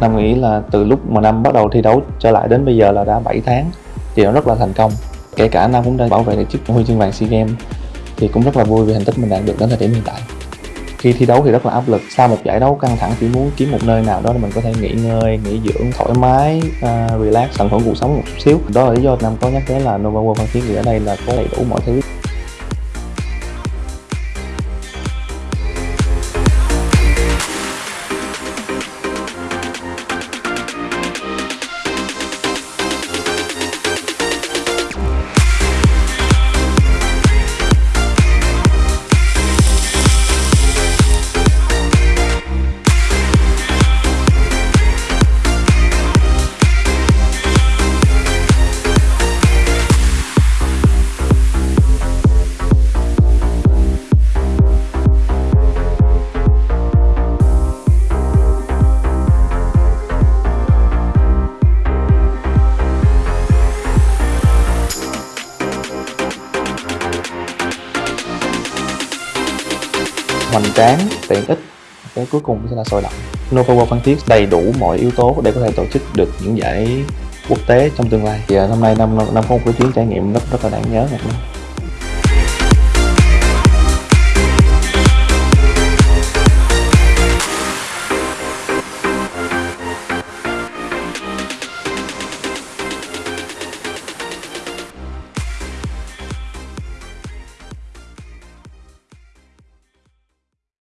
Nam nghĩ là từ lúc mà Nam bắt đầu thi đấu trở lại đến bây giờ là đã 7 tháng thì nó rất là thành công. Kể cả Nam cũng đã bảo vệ được chức huy chương vàng SEA Games thì cũng rất là vui vì thành tích mình đạt được đến thời điểm hiện tại. Khi thi đấu thì rất là áp lực, sau một giải đấu căng thẳng chỉ muốn kiếm một nơi nào đó để mình có thể nghỉ ngơi, nghỉ dưỡng, thoải mái, uh, relax, tận hưởng cuộc sống một chút xíu. Đó là lý do Nam có nhắc đến là Nova World Phan Thiết vì ở đây là có đầy đủ mọi thứ hoành tráng, tiện ích. Cái cuối cùng sẽ là sôi động. Nova World Phan Thiết đầy đủ mọi yếu tố để có thể tổ chức được những giải quốc tế trong tương lai. Thì hôm năm nay năm năm có một cái chuyến trải nghiệm rất rất là đáng nhớ này.